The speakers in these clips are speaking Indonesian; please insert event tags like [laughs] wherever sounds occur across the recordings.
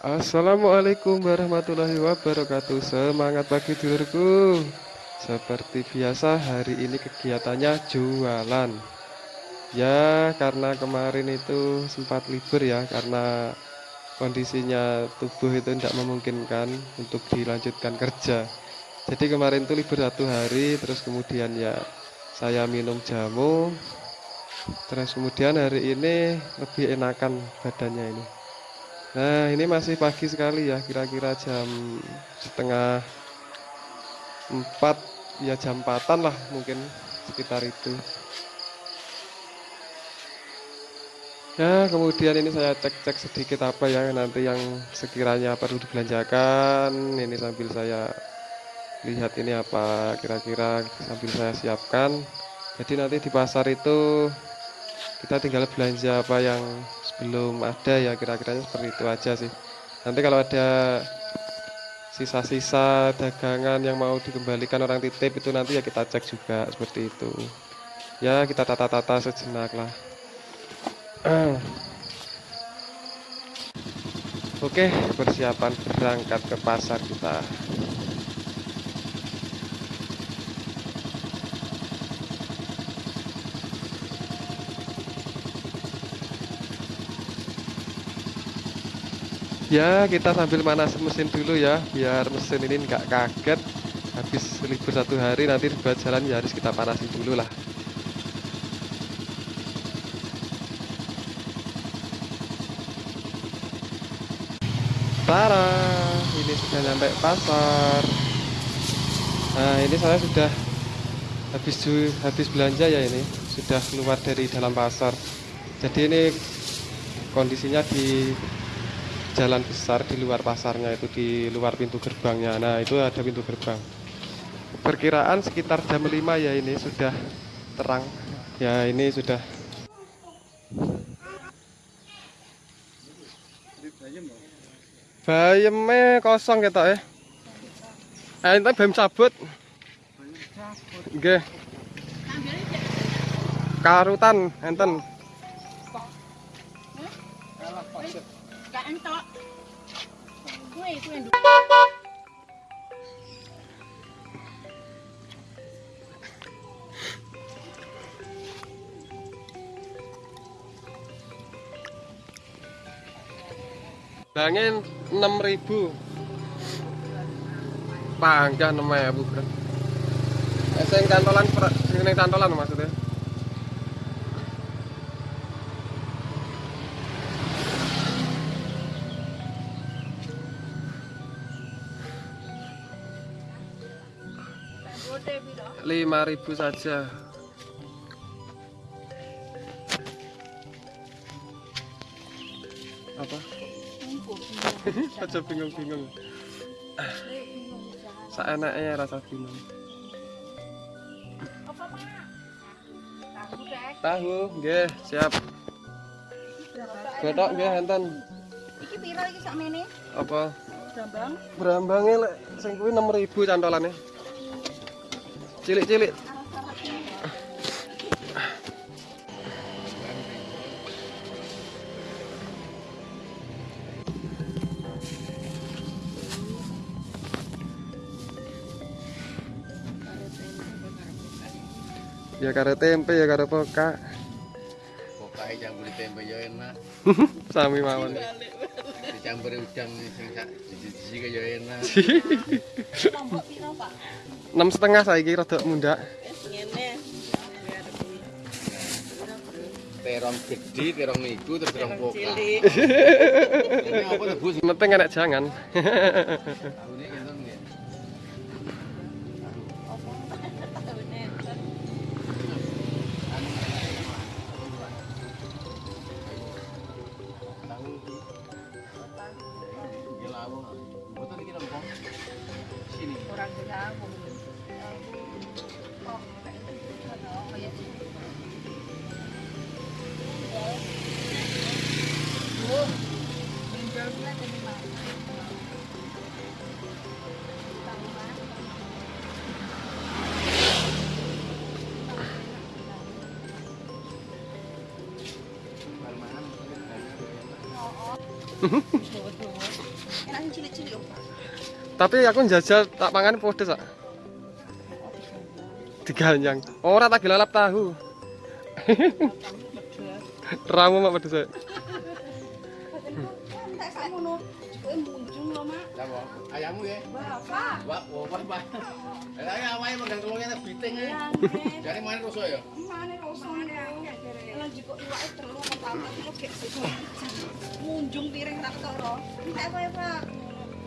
Assalamualaikum warahmatullahi wabarakatuh. Semangat pagi dulurku Seperti biasa hari ini kegiatannya jualan. Ya karena kemarin itu sempat libur ya Karena kondisinya tubuh itu tidak memungkinkan untuk dilanjutkan kerja. Jadi kemarin itu libur satu hari Terus kemudian ya saya minum jamu. Terus kemudian hari ini lebih enakan badannya ini Nah ini masih pagi sekali ya kira-kira jam setengah empat ya jam empatan lah mungkin sekitar itu. Ya kemudian ini saya cek-cek sedikit apa ya nanti yang sekiranya perlu dibelanjakan ini sambil saya lihat ini apa kira-kira sambil saya siapkan. Jadi nanti di pasar itu kita tinggal belanja apa yang belum ada ya kira-kiranya seperti itu aja sih. Nanti kalau ada sisa-sisa dagangan yang mau dikembalikan orang titip itu nanti ya kita cek juga seperti itu. Ya kita tata-tata sejenak lah. [clears throat] Oke persiapan berangkat ke pasar kita ya kita sambil manasin mesin dulu ya biar mesin ini nggak kaget. Habis libur satu hari nanti buat jalan ya harus kita panasin dulu lah. Tara ini sudah nyampe pasar. Nah ini saya sudah habis habis belanja ya ini sudah keluar dari dalam pasar. Jadi ini kondisinya di jalan besar di luar pasarnya itu di luar pintu gerbangnya. Nah itu ada pintu gerbang. Perkiraan sekitar jam 5 ya ini sudah terang. Ya ini sudah. Bayemnya kosong kita ya eh ini bayem cabut. Oke karutan enten entok. Kue kue Bangin 6000. Panggah 6000, Bro. Sing cantolan sing cantolan maksudnya. Lima ribu saja. Apa? [laughs] Aja bingung-bingung. Seenaknya rasa bingung. Tahu nggih siap. Godok nggih enten iki piro iki sakmene apa? Brambang. Brambange lek sing kuwi 6000 cantolane cilik-cilik ya karo tempe ya karo poka poka campur tempe ya enak. [laughs] Sami mawon. Dicampur udang sing sak siji ya enak. [laughs] Enam setengah saya kira rada munda terong gede terong niku terus terong poka ini apa tuh bus penting enak jangan Tapi aku jajan tak pangan pedes sak. yang Ora tak gelalap tahu. [laughs] Ramu mak pedes sak. Munjung Mak. Ayammu ya? Bapak. Ya megang telurnya biting ya. Mana ya? Lan pertama. Munjung piring tak. Entek apa ya, Pak?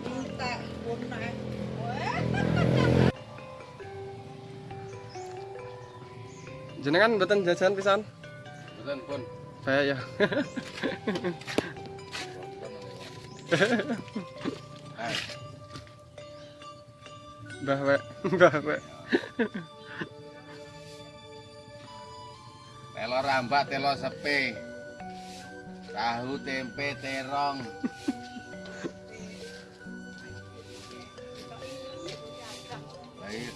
Entek. Jenengan mboten jajan pisan? Betul, pun. Baik ya. [laughs] Hai. Mbah wek, mbah wek. Telo rambak, telo sepe. Tahu tempe terong. Baik.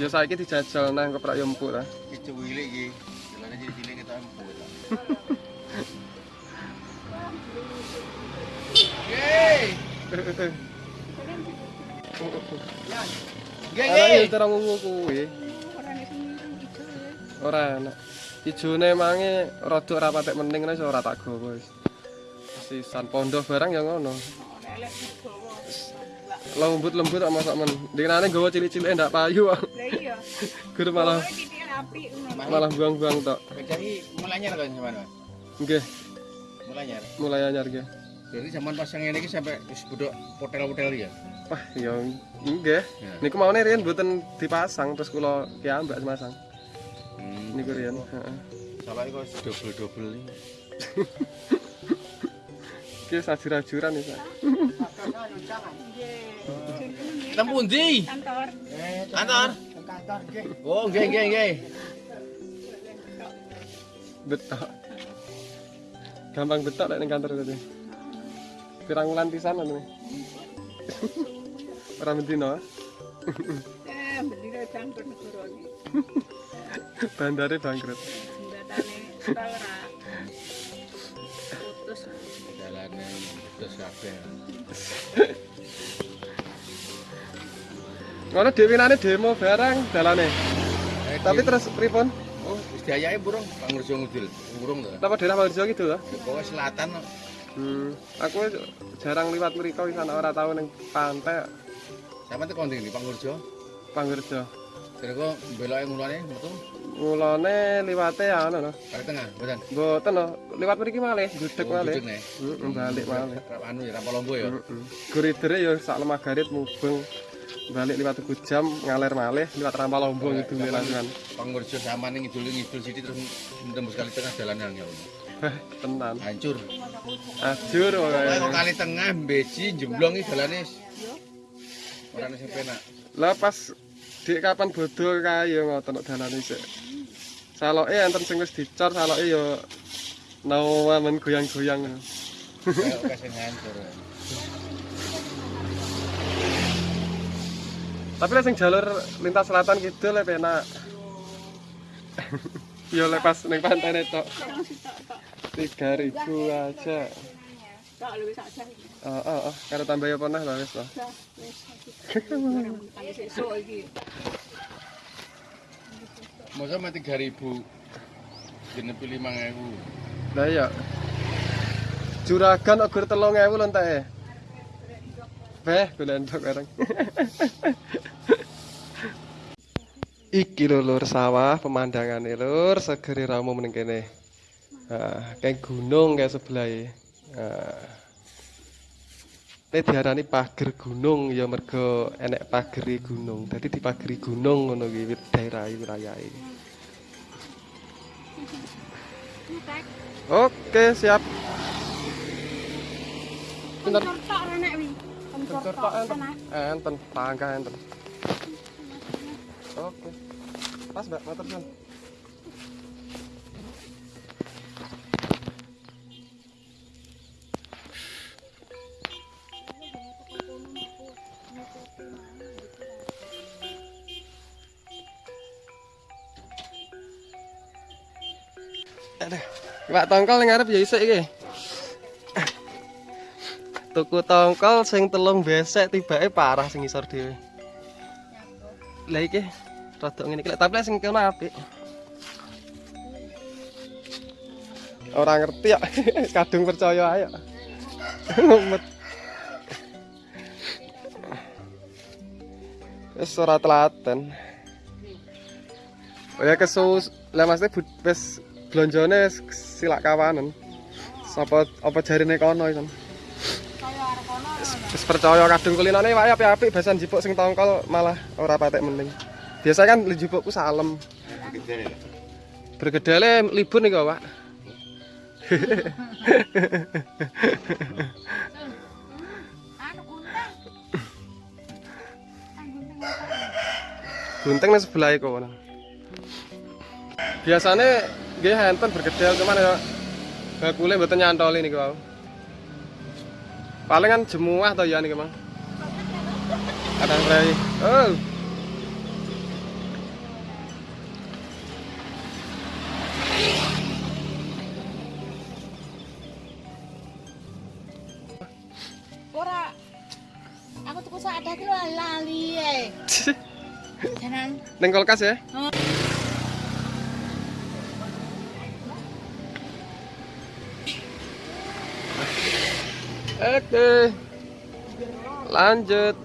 Ya saiki dijajal nang keprak yo empuk ta. Iki iki. Jelane jadi cilik kita empuk. Yo terang ungu kuwi. Ora enak. Ijone mange rada ora patek mending wis ora tak gawa wis. Sisan pondok barang ya ngono. Lembut-lembut kok masak men. Dikene gawa cilik-cilik ndak payu. Lah iya. [laughs] Gur malah malah buang-buang tok. Mulai anyar kan zaman, Mas? Nggih, Mulai anyar. mulai anyar nggih. Jadi zaman pas yang ini iki sampai wis hotel-hotel ya. Wah, ya nggih. Ya. Niku maune riyen mboten dipasang terus kula kiambak masang. Hmm. Niku riyen, heeh. Salah iku double-double iki. Ki [laughs] sajur-ajuran iki. Pak. Nang pundi? Kantor. Kantor. Oh, nggih nggih nggih. Betok. Gampang betok lek ning kantor tadi. Pirang wulan pisan anu. [laughs] Ora mendino. Eh, bendina kantor negara iki. Bandare bangkrut. Jembatane ora. Putus. Dalane terus kabeh. Ngono dhewinane demo barang dalane. Eh, Tapi terus pripun? oh, wis diayake burung Pangurjo Ngudil. Burung to. Napa daerah Pangurjo gitu lho? Pokoke selatan. Hmm, aku jarang liwat mriko wis ana ora tau ning pantai Sampe tekan ndi Pangurjo? Pangurjo. Terus kok beloke ngulane metu Mulane liwate anu lho. kali tengah, mboten. Mboten lho, liwat mriki malih, gudeg malih. duduk, nih. Heeh, balik malih. Rap anu ya, rap lombo ya. Heeh. Guridere ya sak lemah garit mubeng balik liwat tuku jam ngalir malih liwat rampal lombong itu langsungan. Pangurjo sama ning ngidul ngidul sithik terus tembus kali tengah dalan angel. Heh, tenan. Hancur. Kok wae. kali tengah beji jemblong iki dalane ora sing penak. Lah pas dik kapan bodho kae ya ngoten dalane sik. Saloke enten sing wis dicor saloke ya nawamen goyang-goyang. Kayak kasih hancur. Tapi lek sing jalur lintas selatan kidul lek penak. Ya lek pas ning pantai tok. 3000 aja. Tak luwih sak jam. Oh, oh, oh, karo tambah ya pernah lah wis lah. Dah, wis. Kaya sesuk iki. Masa mati 3000 jenepi 5000. Lah iya. Juragan ogur 3000 lho entek. Beh, golek bareng. [laughs] Iki lho lur sawah pemandangane lur segeri ramu meneng kene. Ah, kayak gunung kayak sebelah e. Ah. Ini diarani pager gunung ya mergo enek pageri gunung. Dadi dipageri gunung ngono ki wit- daerah wilayahe. Oke, siap. Pinter. Tok Bentar. Pak enten. Enten, tangga enten. Oke. Pas Mbak, motor Sun. Pak tongkol ning ngarep ya isik iki. tuku tongkol sing telung besek tibake parah sing ngisor dhewe. Lah iki rada ngene iki tapi sing kene apik. Ora ngerti ya, [laughs] kadung percaya ayo. Wis ora telaten. Oh ya kesus, lah maksudnya wis blonjone wis silak kawanan. Sapa apa jarine kono iso. Kaya arep ono Wis percaya kadung kulinane wae apik-apik basan jipuk sing tongkol malah ora patek mending. Biasa kan salem. Gede nih. Bergedale libur nih Pak. gunting apa? Gunting nang sebelah iku kono. Biasane nggih handphone bergedel cuman ya bakule mboten nyantoli niku wau. Paling kan jemuah to ya niku, Mang. Kadang rei. Oh. Ora. Aku tuku sak ada ki lali ae. [laughs] Janan. Ning kulkas ya. Oh. Oke. Lanjut.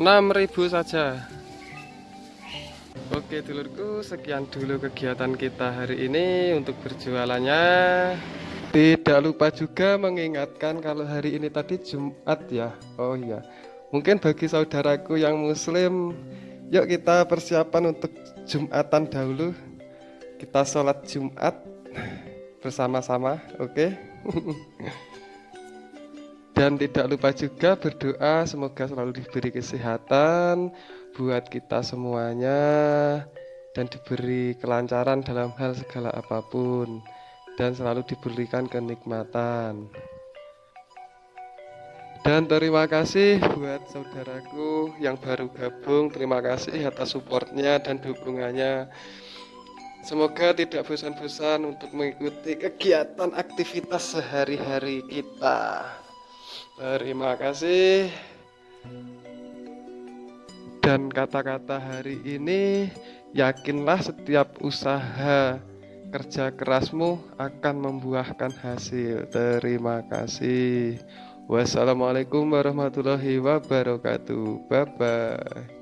6000 saja. Oke dulurku sekian dulu kegiatan kita hari ini untuk berjualannya. Tidak lupa juga mengingatkan kalau hari ini tadi Jumat ya. Oh iya. Mungkin bagi saudaraku yang muslim yuk kita persiapan untuk Jumatan dahulu. Kita sholat Jumat bersama-sama oke? okay? [laughs] Dan tidak lupa juga berdoa semoga selalu diberi kesehatan buat kita semuanya dan diberi kelancaran dalam hal segala apa pun dan selalu diberikan kenikmatan. Dan terima kasih buat saudaraku yang baru gabung. Terima kasih atas supportnya dan dukungannya. Semoga tidak bosan-bosan untuk mengikuti kegiatan aktivitas sehari-hari kita. Terima kasih. Dan kata-kata hari ini, yakinlah setiap usaha kerja kerasmu akan membuahkan hasil. Terima kasih. Wassalamualaikum warahmatullahi wabarakatuh. Bye bye.